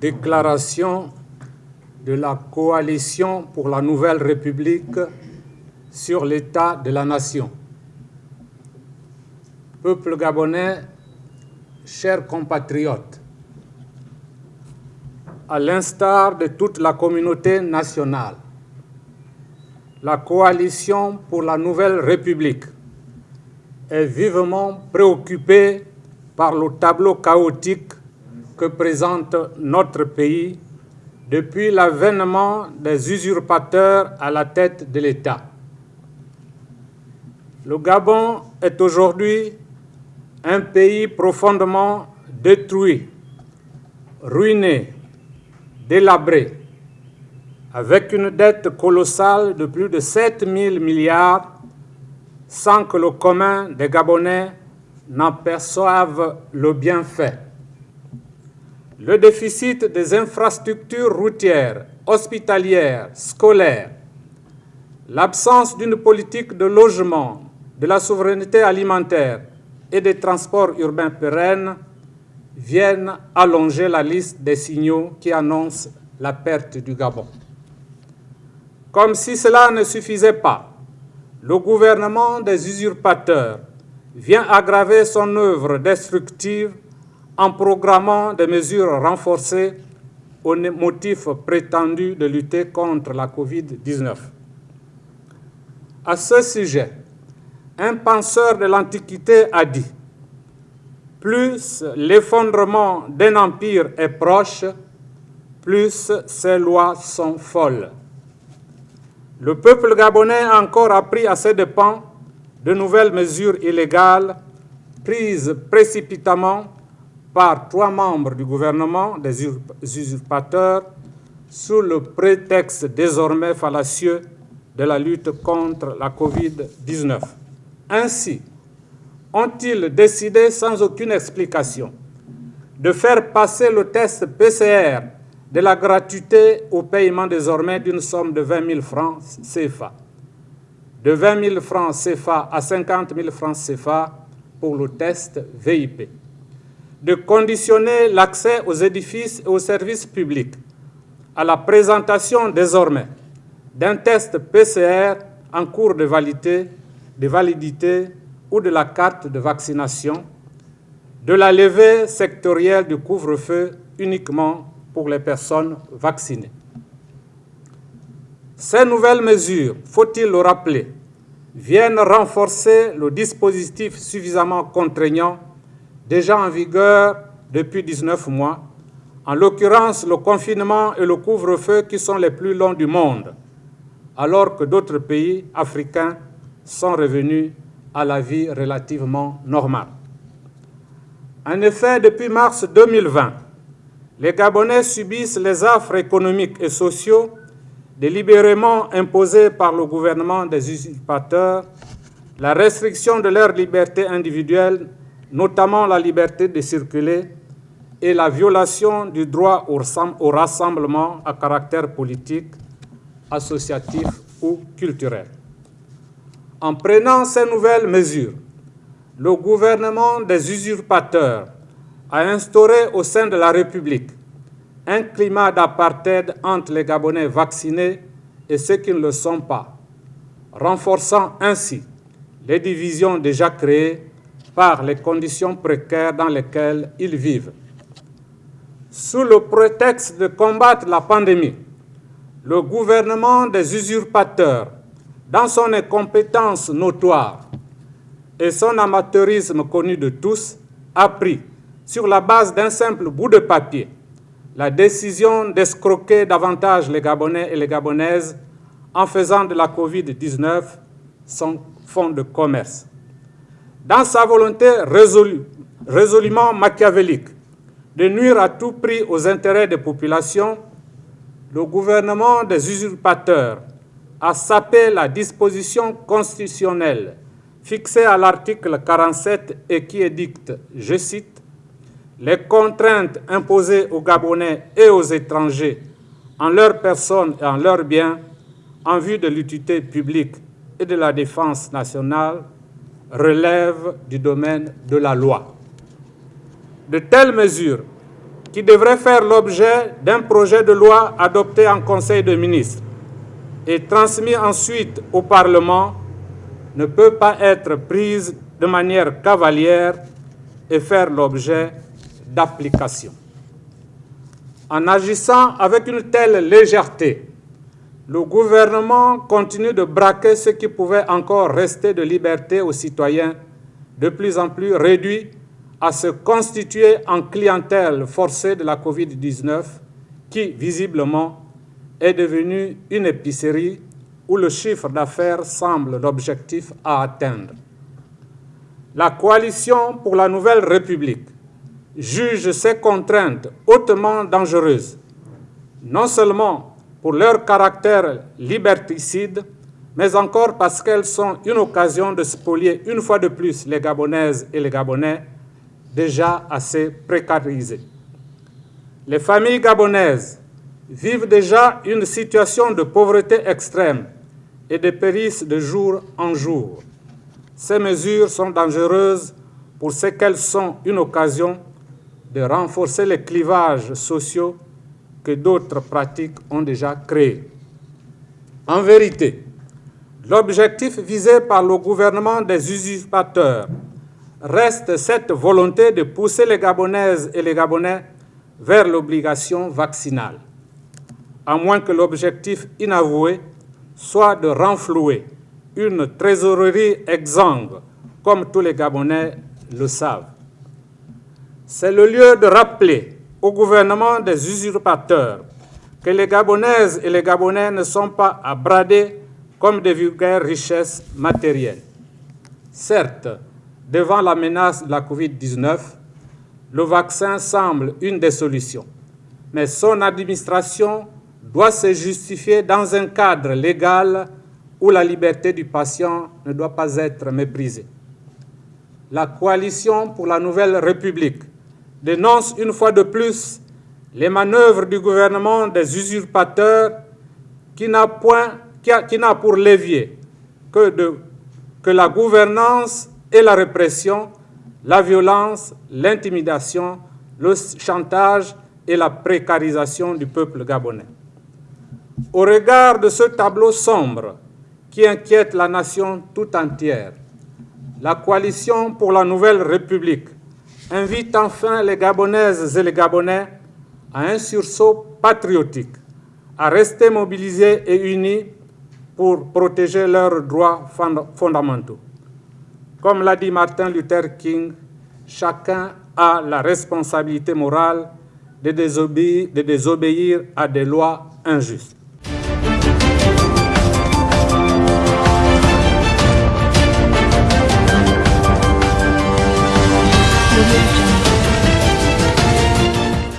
déclaration de la coalition pour la nouvelle République sur l'état de la nation. Peuple gabonais, chers compatriotes, à l'instar de toute la communauté nationale, la coalition pour la nouvelle République est vivement préoccupée par le tableau chaotique que présente notre pays depuis l'avènement des usurpateurs à la tête de l'État. Le Gabon est aujourd'hui un pays profondément détruit, ruiné, délabré, avec une dette colossale de plus de 7 000 milliards, sans que le commun des Gabonais n'en perçoive le bienfait. Le déficit des infrastructures routières, hospitalières, scolaires, l'absence d'une politique de logement, de la souveraineté alimentaire et des transports urbains pérennes viennent allonger la liste des signaux qui annoncent la perte du Gabon. Comme si cela ne suffisait pas, le gouvernement des usurpateurs vient aggraver son œuvre destructive en programmant des mesures renforcées au motif prétendu de lutter contre la COVID-19. À ce sujet, un penseur de l'Antiquité a dit Plus l'effondrement d'un empire est proche, plus ses lois sont folles. Le peuple gabonais a encore appris à ses dépens de nouvelles mesures illégales prises précipitamment par trois membres du gouvernement des usurpateurs sous le prétexte désormais fallacieux de la lutte contre la COVID-19. Ainsi, ont-ils décidé sans aucune explication de faire passer le test PCR de la gratuité au paiement désormais d'une somme de 20 000 francs CFA, de 20 000 francs CFA à 50 000 francs CFA pour le test VIP, de conditionner l'accès aux édifices et aux services publics à la présentation désormais d'un test PCR en cours de validité, ou de la carte de vaccination, de la levée sectorielle du couvre-feu uniquement pour les personnes vaccinées. Ces nouvelles mesures, faut-il le rappeler, viennent renforcer le dispositif suffisamment contraignant déjà en vigueur depuis 19 mois, en l'occurrence le confinement et le couvre-feu qui sont les plus longs du monde, alors que d'autres pays africains sont revenus à la vie relativement normale. En effet, depuis mars 2020, les Gabonais subissent les affres économiques et sociaux délibérément imposés par le gouvernement des usurpateurs, la restriction de leur liberté individuelle, notamment la liberté de circuler, et la violation du droit au rassemblement à caractère politique, associatif ou culturel. En prenant ces nouvelles mesures, le gouvernement des usurpateurs a instauré au sein de la République un climat d'apartheid entre les Gabonais vaccinés et ceux qui ne le sont pas, renforçant ainsi les divisions déjà créées par les conditions précaires dans lesquelles ils vivent. Sous le prétexte de combattre la pandémie, le gouvernement des usurpateurs, dans son incompétence notoire et son amateurisme connu de tous, a pris sur la base d'un simple bout de papier, la décision d'escroquer davantage les Gabonais et les Gabonaises en faisant de la COVID-19 son fonds de commerce. Dans sa volonté résolument machiavélique de nuire à tout prix aux intérêts des populations, le gouvernement des usurpateurs a sapé la disposition constitutionnelle fixée à l'article 47 et qui édicte, je cite, les contraintes imposées aux Gabonais et aux étrangers en leur personne et en leurs biens en vue de l'utilité publique et de la défense nationale relèvent du domaine de la loi. De telles mesures qui devrait faire l'objet d'un projet de loi adopté en Conseil de ministres et transmis ensuite au Parlement ne peut pas être prise de manière cavalière et faire l'objet d'application. En agissant avec une telle légèreté, le gouvernement continue de braquer ce qui pouvait encore rester de liberté aux citoyens, de plus en plus réduits à se constituer en clientèle forcée de la COVID-19 qui, visiblement, est devenue une épicerie où le chiffre d'affaires semble l'objectif à atteindre. La coalition pour la nouvelle République juge ces contraintes hautement dangereuses, non seulement pour leur caractère liberticide, mais encore parce qu'elles sont une occasion de spolier une fois de plus les Gabonaises et les Gabonais déjà assez précarisés. Les familles gabonaises vivent déjà une situation de pauvreté extrême et dépérissent de jour en jour. Ces mesures sont dangereuses pour ce qu'elles sont une occasion de renforcer les clivages sociaux que d'autres pratiques ont déjà créés. En vérité, l'objectif visé par le gouvernement des usurpateurs reste cette volonté de pousser les Gabonaises et les Gabonais vers l'obligation vaccinale, à moins que l'objectif inavoué soit de renflouer une trésorerie exsangue, comme tous les Gabonais le savent. C'est le lieu de rappeler au gouvernement des usurpateurs que les Gabonaises et les Gabonais ne sont pas à brader comme des vulgaires richesses matérielles. Certes, devant la menace de la COVID-19, le vaccin semble une des solutions, mais son administration doit se justifier dans un cadre légal où la liberté du patient ne doit pas être méprisée. La coalition pour la nouvelle République dénonce une fois de plus les manœuvres du gouvernement des usurpateurs qui n'a pour levier que, la gouvernance et la répression, la violence, l'intimidation, le chantage et la précarisation du peuple gabonais. Au regard de ce tableau sombre qui inquiète la nation tout entière, la coalition pour la nouvelle République invite enfin les Gabonaises et les Gabonais à un sursaut patriotique, à rester mobilisés et unis pour protéger leurs droits fondamentaux. Comme l'a dit Martin Luther King, chacun a la responsabilité morale de désobéir, à des lois injustes.